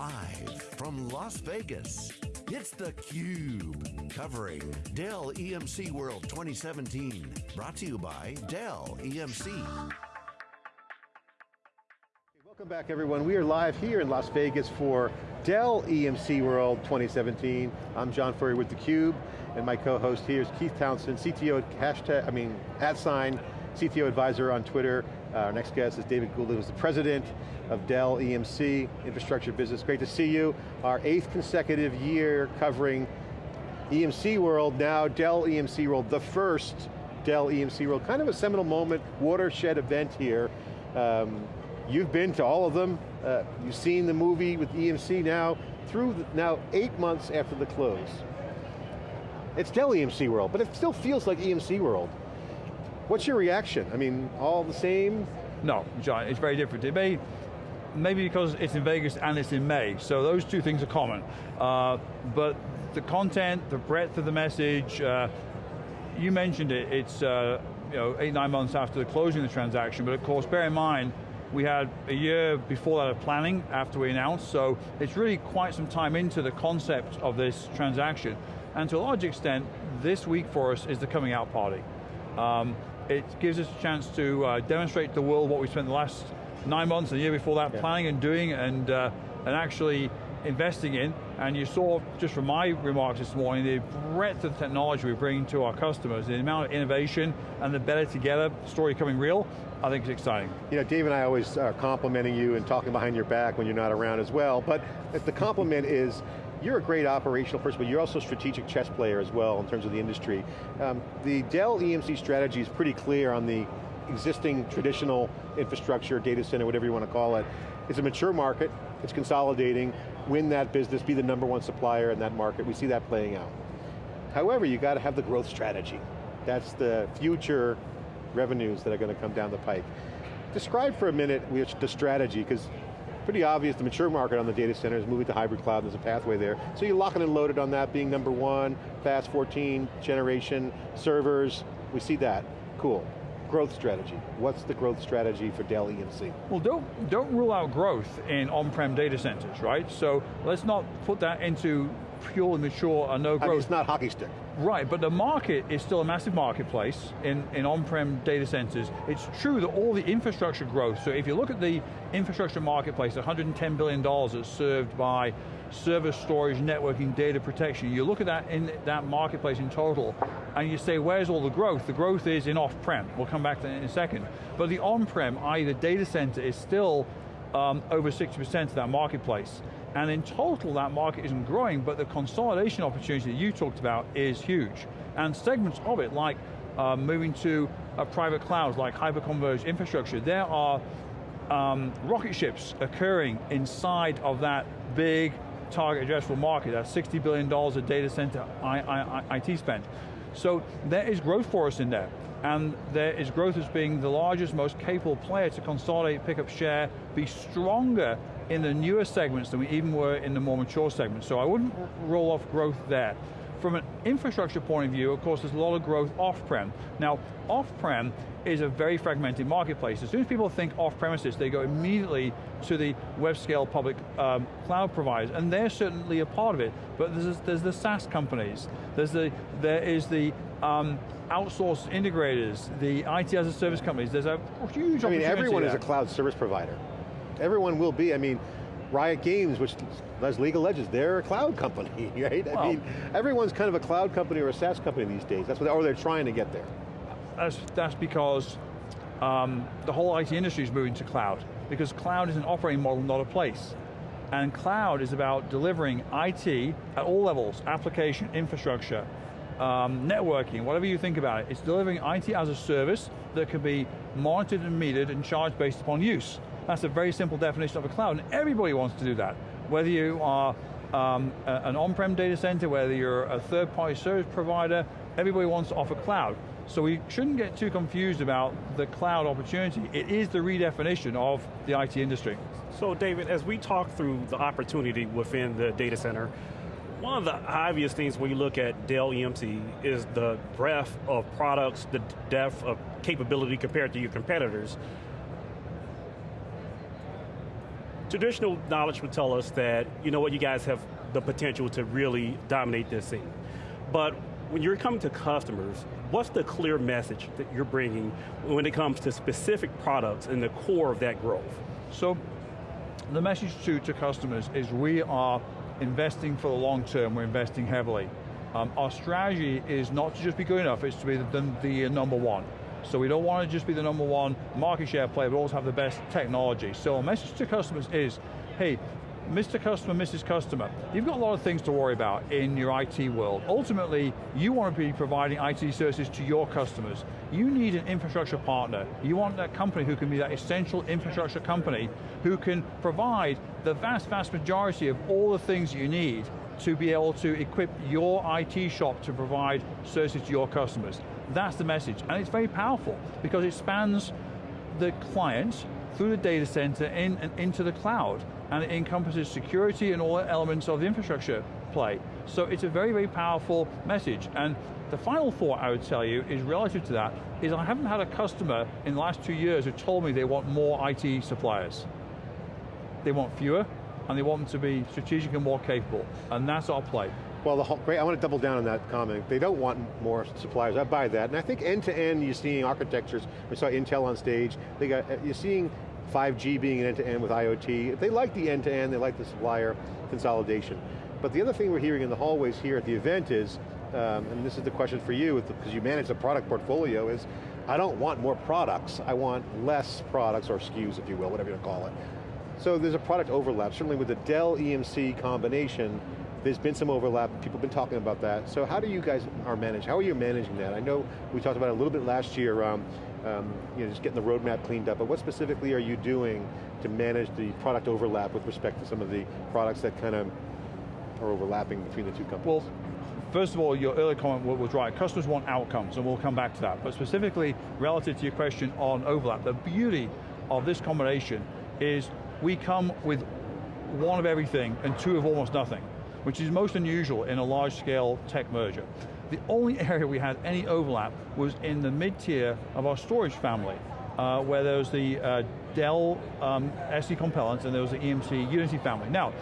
Live from Las Vegas, it's theCUBE. Covering Dell EMC World 2017. Brought to you by Dell EMC. Welcome back everyone. We are live here in Las Vegas for Dell EMC World 2017. I'm John Furrier with theCUBE, and my co-host here is Keith Townsend, CTO, at hashtag, I mean, at sign, CTO advisor on Twitter. Our next guest is David Goulden, who's the president of Dell EMC, infrastructure business. Great to see you. Our eighth consecutive year covering EMC World, now Dell EMC World, the first Dell EMC World. Kind of a seminal moment, watershed event here. Um, you've been to all of them. Uh, you've seen the movie with EMC now, through the, now eight months after the close. It's Dell EMC World, but it still feels like EMC World. What's your reaction? I mean, all the same? No, John, it's very different. It may, maybe because it's in Vegas and it's in May, so those two things are common. Uh, but the content, the breadth of the message, uh, you mentioned it, it's uh, you know, eight, nine months after the closing of the transaction, but of course, bear in mind, we had a year before that of planning after we announced, so it's really quite some time into the concept of this transaction. And to a large extent, this week for us is the coming out party. Um, it gives us a chance to uh, demonstrate to the world what we spent the last nine months and the year before that yeah. planning and doing and, uh, and actually investing in, and you saw, just from my remarks this morning, the breadth of technology we bring to our customers, the amount of innovation and the better together story coming real, I think is exciting. You know, Dave and I always are complimenting you and talking behind your back when you're not around as well, but the compliment is, you're a great operational person, but you're also a strategic chess player as well in terms of the industry. Um, the Dell EMC strategy is pretty clear on the existing traditional infrastructure, data center, whatever you want to call it. It's a mature market, it's consolidating, win that business, be the number one supplier in that market. We see that playing out. However, you got to have the growth strategy. That's the future revenues that are going to come down the pike. Describe for a minute the strategy, because pretty obvious the mature market on the data center is moving to hybrid cloud, there's a pathway there. So you're locking and loaded on that being number one, fast 14 generation, servers, we see that, cool growth strategy. What's the growth strategy for Dell EMC? Well, don't, don't rule out growth in on-prem data centers, right? So let's not put that into purely mature or no growth. I mean, it's not hockey stick. Right, but the market is still a massive marketplace in, in on-prem data centers. It's true that all the infrastructure growth, so if you look at the infrastructure marketplace, $110 billion that's served by server storage, networking, data protection. You look at that in that marketplace in total, and you say, where's all the growth? The growth is in off-prem. We'll come back to that in a second. But the on-prem, i.e. the data center, is still um, over 60% of that marketplace. And in total, that market isn't growing, but the consolidation opportunity that you talked about is huge. And segments of it, like uh, moving to a private clouds, like hyper-converged infrastructure, there are um, rocket ships occurring inside of that big target addressable market, that's $60 billion of data center IT spend. So there is growth for us in there. And there is growth as being the largest, most capable player to consolidate, pick up share, be stronger in the newer segments than we even were in the more mature segments. So I wouldn't roll off growth there. From an infrastructure point of view, of course, there's a lot of growth off-prem. Now, off-prem is a very fragmented marketplace. As soon as people think off-premises, they go immediately to the web-scale public um, cloud providers, and they're certainly a part of it, but there's, there's the SaaS companies, there's the, there is the um, outsourced integrators, the IT as a service companies, there's a huge I mean, everyone there. is a cloud service provider. Everyone will be, I mean, Riot Games, which does League of Legends, they're a cloud company, right? Well, I mean, everyone's kind of a cloud company or a SaaS company these days. That's what, or they're trying to get there. That's, that's because um, the whole IT industry is moving to cloud, because cloud is an operating model, not a place. And cloud is about delivering IT at all levels, application, infrastructure, um, networking, whatever you think about it. It's delivering IT as a service that can be monitored and metered and charged based upon use. That's a very simple definition of a cloud, and everybody wants to do that. Whether you are um, a, an on-prem data center, whether you're a third-party service provider, everybody wants to offer cloud. So we shouldn't get too confused about the cloud opportunity. It is the redefinition of the IT industry. So David, as we talk through the opportunity within the data center, one of the obvious things when you look at Dell EMC is the breadth of products, the depth of capability compared to your competitors. Traditional knowledge would tell us that, you know what, you guys have the potential to really dominate this scene. But when you're coming to customers, what's the clear message that you're bringing when it comes to specific products and the core of that growth? So, the message to, to customers is we are investing for the long term, we're investing heavily. Um, our strategy is not to just be good enough, it's to be the, the, the number one. So we don't want to just be the number one market share player, but also have the best technology. So our message to customers is, hey, Mr. Customer, Mrs. Customer, you've got a lot of things to worry about in your IT world. Ultimately, you want to be providing IT services to your customers. You need an infrastructure partner. You want that company who can be that essential infrastructure company who can provide the vast, vast majority of all the things you need to be able to equip your IT shop to provide services to your customers. That's the message, and it's very powerful because it spans the client through the data center in, and into the cloud, and it encompasses security and all elements of the infrastructure play. So it's a very, very powerful message. And the final thought I would tell you is relative to that, is I haven't had a customer in the last two years who told me they want more IT suppliers. They want fewer, and they want them to be strategic and more capable, and that's our play. Well, the whole, great, I want to double down on that comment. They don't want more suppliers, I buy that. And I think end to end, you're seeing architectures, we saw Intel on stage, they got, you're seeing 5G being an end to end with IoT. They like the end to end, they like the supplier consolidation. But the other thing we're hearing in the hallways here at the event is, um, and this is the question for you, because you manage the product portfolio, is I don't want more products, I want less products, or SKUs if you will, whatever you want to call it. So there's a product overlap, certainly with the Dell EMC combination, there's been some overlap, people have been talking about that. So how do you guys are managed? How are you managing that? I know we talked about it a little bit last year, um, um, you know, just getting the roadmap cleaned up, but what specifically are you doing to manage the product overlap with respect to some of the products that kind of are overlapping between the two companies? Well, first of all, your earlier comment was right. Customers want outcomes, and we'll come back to that. But specifically, relative to your question on overlap, the beauty of this combination is we come with one of everything and two of almost nothing which is most unusual in a large scale tech merger. The only area we had any overlap was in the mid-tier of our storage family, uh, where there was the uh, Dell um, SC Compellent and there was the EMC Unity family. Now,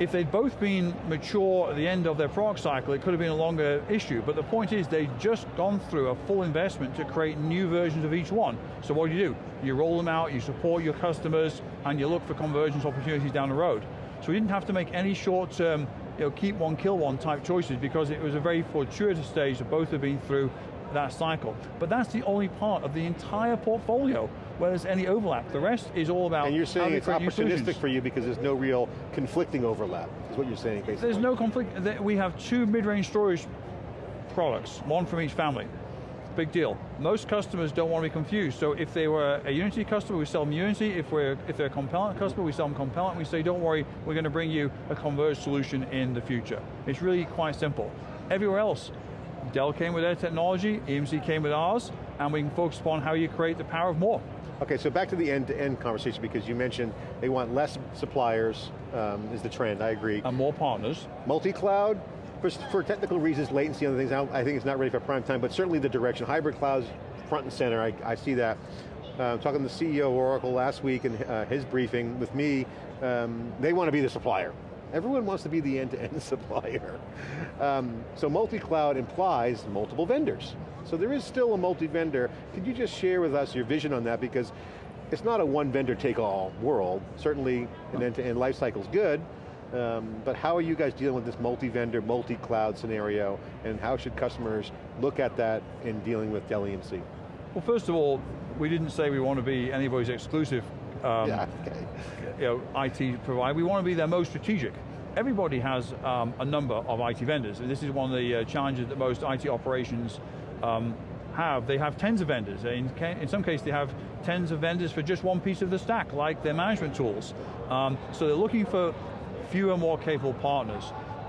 if they'd both been mature at the end of their product cycle, it could have been a longer issue, but the point is they've just gone through a full investment to create new versions of each one. So what do you do? You roll them out, you support your customers, and you look for convergence opportunities down the road. So we didn't have to make any short-term, you know, keep one, kill one type choices because it was a very fortuitous stage that both have been through that cycle. But that's the only part of the entire portfolio where there's any overlap. The rest is all about And you're saying it's opportunistic for you because there's no real conflicting overlap, is what you're saying basically. There's no conflict. We have two mid-range storage products, one from each family big deal. Most customers don't want to be confused, so if they were a Unity customer, we sell them Unity. If, we're, if they're a Compellent customer, we sell them Compellent. We say, don't worry, we're going to bring you a converged solution in the future. It's really quite simple. Everywhere else, Dell came with their technology, EMC came with ours, and we can focus upon how you create the power of more. Okay, so back to the end-to-end -end conversation because you mentioned they want less suppliers um, is the trend, I agree. And more partners. Multi-cloud, for, for technical reasons, latency and other things, I think it's not ready for prime time, but certainly the direction. Hybrid clouds front and center, I, I see that. Uh, talking to the CEO of Oracle last week in uh, his briefing with me, um, they want to be the supplier. Everyone wants to be the end-to-end -end supplier. Um, so multi-cloud implies multiple vendors. So there is still a multi-vendor. Could you just share with us your vision on that? Because it's not a one vendor take all world. Certainly an end-to-end -end life cycle is good, um, but how are you guys dealing with this multi-vendor, multi-cloud scenario, and how should customers look at that in dealing with Dell EMC? Well, first of all, we didn't say we want to be anybody's exclusive um, yeah, okay. You know, IT provider. We want to be their most strategic. Everybody has um, a number of IT vendors, and this is one of the uh, challenges that most IT operations um, have. They have tens of vendors. In, in, some cases, they have tens of vendors for just one piece of the stack, like their management tools. Um, so they're looking for fewer, more capable partners.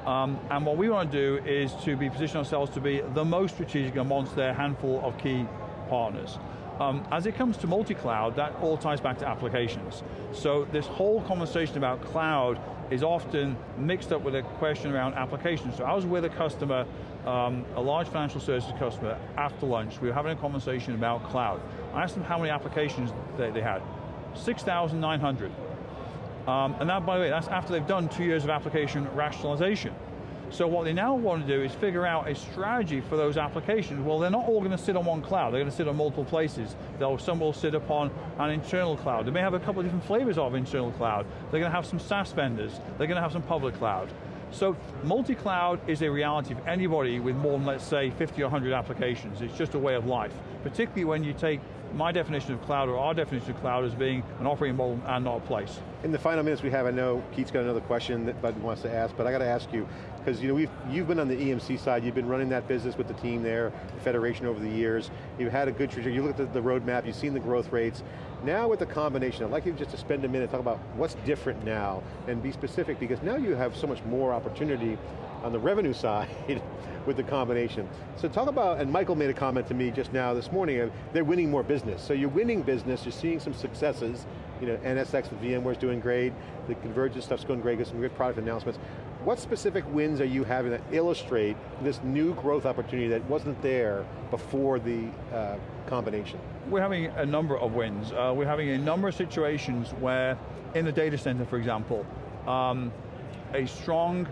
Um, and what we want to do is to be position ourselves to be the most strategic amongst their handful of key partners. Um, as it comes to multi-cloud, that all ties back to applications. So this whole conversation about cloud is often mixed up with a question around applications. So I was with a customer, um, a large financial services customer, after lunch. We were having a conversation about cloud. I asked them how many applications they, they had. 6,900. Um, and that, by the way, that's after they've done two years of application rationalization. So what they now want to do is figure out a strategy for those applications. Well, they're not all going to sit on one cloud. They're going to sit on multiple places. They'll, some will sit upon an internal cloud. They may have a couple of different flavors of internal cloud. They're going to have some SaaS vendors. They're going to have some public cloud. So multi-cloud is a reality for anybody with more than, let's say, 50 or 100 applications. It's just a way of life, particularly when you take my definition of cloud, or our definition of cloud, as being an operating model and not a place. In the final minutes we have, I know Keith's got another question that Bud wants to ask, but I got to ask you, because you know, we've, you've been on the EMC side, you've been running that business with the team there, the Federation over the years, you've had a good trajectory, you look at the, the roadmap, you've seen the growth rates, now with the combination, I'd like you just to spend a minute talk about what's different now, and be specific, because now you have so much more opportunity on the revenue side with the combination. So talk about, and Michael made a comment to me just now this morning, they're winning more business. So you're winning business, you're seeing some successes, you know, NSX with VMware's doing great, the convergence stuff's going great, got some good product announcements. What specific wins are you having that illustrate this new growth opportunity that wasn't there before the uh, combination? We're having a number of wins. Uh, we're having a number of situations where, in the data center, for example, um, a strong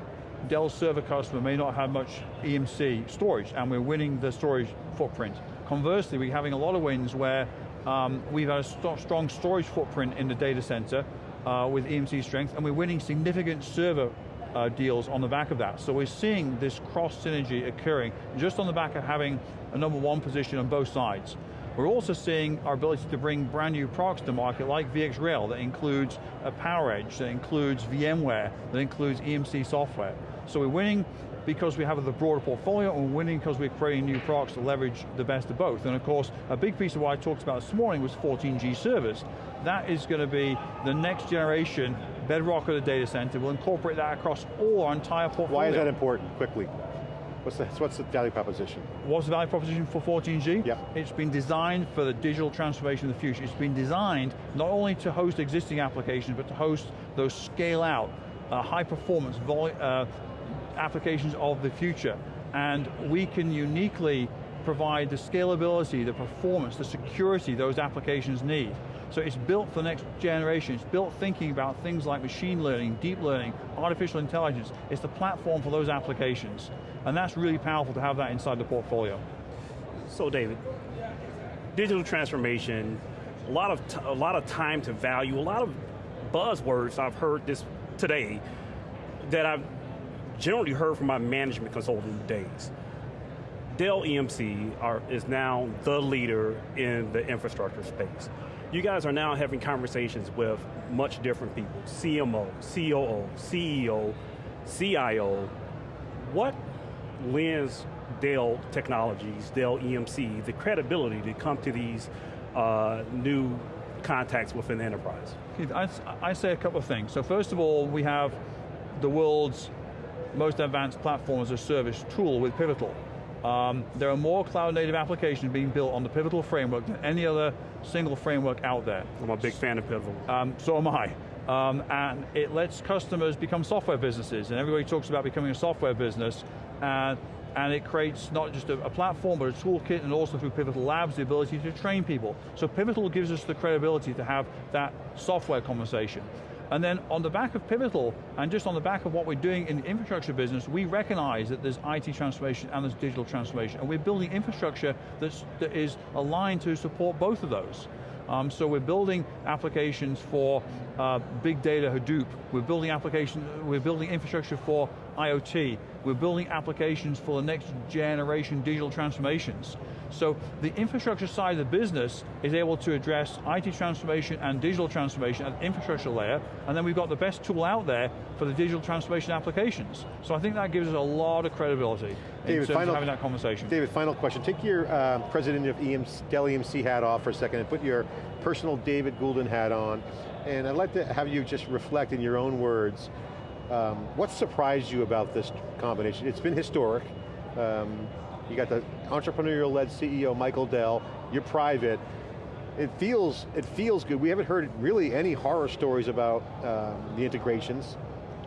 Dell server customer may not have much EMC storage, and we're winning the storage footprint. Conversely, we're having a lot of wins where um, we've had a st strong storage footprint in the data center uh, with EMC strength, and we're winning significant server uh, deals on the back of that. So we're seeing this cross synergy occurring just on the back of having a number one position on both sides. We're also seeing our ability to bring brand new products to market like VxRail that includes a PowerEdge, that includes VMware, that includes EMC software. So we're winning because we have the broader portfolio and we're winning because we're creating new products to leverage the best of both. And of course, a big piece of what I talked about this morning was 14G servers. That is going to be the next generation bedrock of the data center. We'll incorporate that across all our entire portfolio. Why is that important, quickly? What's the, what's the value proposition? What's the value proposition for 14G? Yep. It's been designed for the digital transformation of the future. It's been designed not only to host existing applications, but to host those scale out, uh, high performance uh, applications of the future. And we can uniquely provide the scalability, the performance, the security those applications need. So it's built for the next generation. It's built thinking about things like machine learning, deep learning, artificial intelligence. It's the platform for those applications. And that's really powerful to have that inside the portfolio. So David, digital transformation, a lot of, a lot of time to value, a lot of buzzwords I've heard this today that I've generally heard from my management consulting days. Dell EMC are, is now the leader in the infrastructure space. You guys are now having conversations with much different people, CMO, COO, CEO, CIO. What lends Dell Technologies, Dell EMC, the credibility to come to these uh, new contacts within the enterprise? I, I say a couple of things. So first of all, we have the world's most advanced platform as a service tool with Pivotal. Um, there are more cloud native applications being built on the Pivotal framework than any other single framework out there. I'm a big fan of Pivotal. Um, so am I. Um, and it lets customers become software businesses, and everybody talks about becoming a software business, and, and it creates not just a, a, platform, but a toolkit, and also through Pivotal Labs, the ability to train people. So Pivotal gives us the credibility to have that software conversation. And then on the back of Pivotal, and just on the back of what we're doing in the infrastructure business, we recognize that there's IT transformation and there's digital transformation, and we're building infrastructure that's, that is aligned to support both of those. Um, so we're building applications for uh, big data Hadoop. We're building applications, we're building infrastructure for IoT. We're building applications for the next generation digital transformations. So the infrastructure side of the business is able to address IT transformation and digital transformation at the infrastructure layer, and then we've got the best tool out there for the digital transformation applications. So I think that gives us a lot of credibility David, in terms final, of having that conversation. David, final question. Take your uh, president of EMC, Dell EMC hat off for a second and put your personal David Goulden hat on. And I'd like to have you just reflect in your own words, um, what surprised you about this combination? It's been historic. Um, you got the entrepreneurial-led CEO, Michael Dell, you're private. It feels, it feels good. We haven't heard really any horror stories about um, the integrations.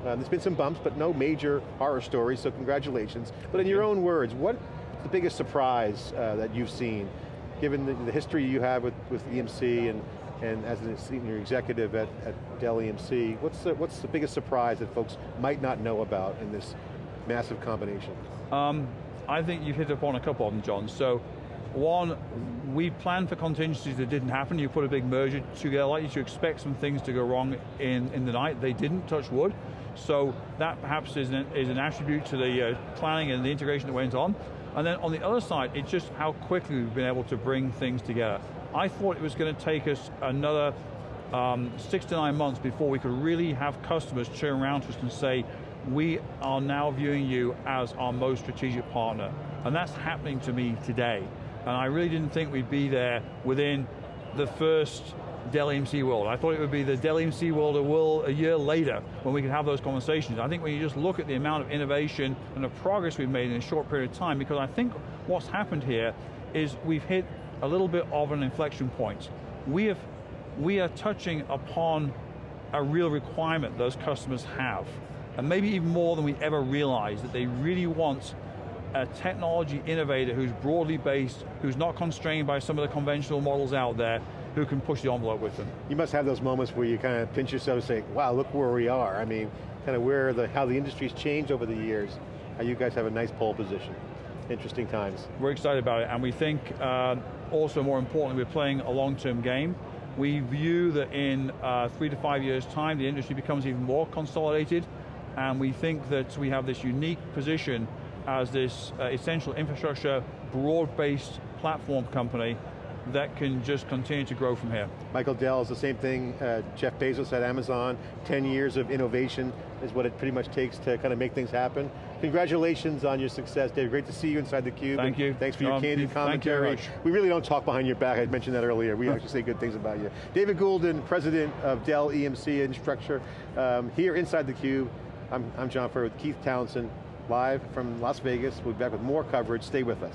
Uh, there's been some bumps, but no major horror stories, so congratulations. But in your own words, what's the biggest surprise uh, that you've seen, given the, the, history you have with, with EMC and and as a senior executive at, at Dell EMC, what's the, what's the biggest surprise that folks might not know about in this massive combination? Um, I think you've hit upon a couple of them, John. So, one, we planned for contingencies that didn't happen. You put a big merger together, like you should expect some things to go wrong in, in the night. They didn't, touch wood. So that perhaps is an, is an attribute to the uh, planning and the integration that went on. And then on the other side, it's just how quickly we've been able to bring things together. I thought it was going to take us another um, six to nine months before we could really have customers turn around to us and say, we are now viewing you as our most strategic partner. And that's happening to me today. And I really didn't think we'd be there within the first Dell EMC world. I thought it would be the Dell EMC world a, world a year later when we could have those conversations. I think when you just look at the amount of innovation and the progress we've made in a short period of time, because I think what's happened here is we've hit a little bit of an inflection point. We, have, we are touching upon a real requirement those customers have, and maybe even more than we ever realized, that they really want a technology innovator who's broadly based, who's not constrained by some of the conventional models out there, who can push the envelope with them. You must have those moments where you kind of pinch yourself and say, wow, look where we are. I mean, kind of where the, how the industry's changed over the years. How you guys have a nice pole position. Interesting times. We're excited about it, and we think uh, also more importantly, we're playing a long-term game. We view that in uh, three to five years time, the industry becomes even more consolidated, and we think that we have this unique position as this uh, essential infrastructure, broad-based platform company that can just continue to grow from here. Michael Dell is the same thing, uh, Jeff Bezos at Amazon, 10 years of innovation is what it pretty much takes to kind of make things happen. Congratulations on your success, Dave. Great to see you inside theCUBE. Thank you. Thanks for your um, candid commentary. You we really don't talk behind your back, I mentioned that earlier. We actually say good things about you. David Goulden, President of Dell EMC Infrastructure, um, here inside theCUBE. I'm, I'm John Furrier with Keith Townsend, live from Las Vegas. We'll be back with more coverage, stay with us.